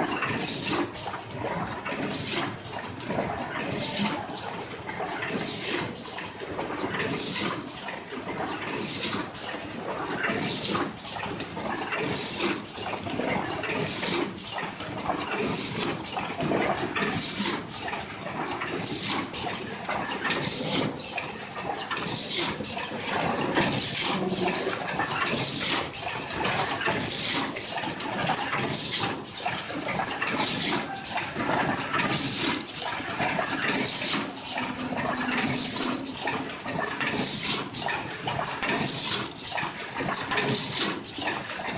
よし。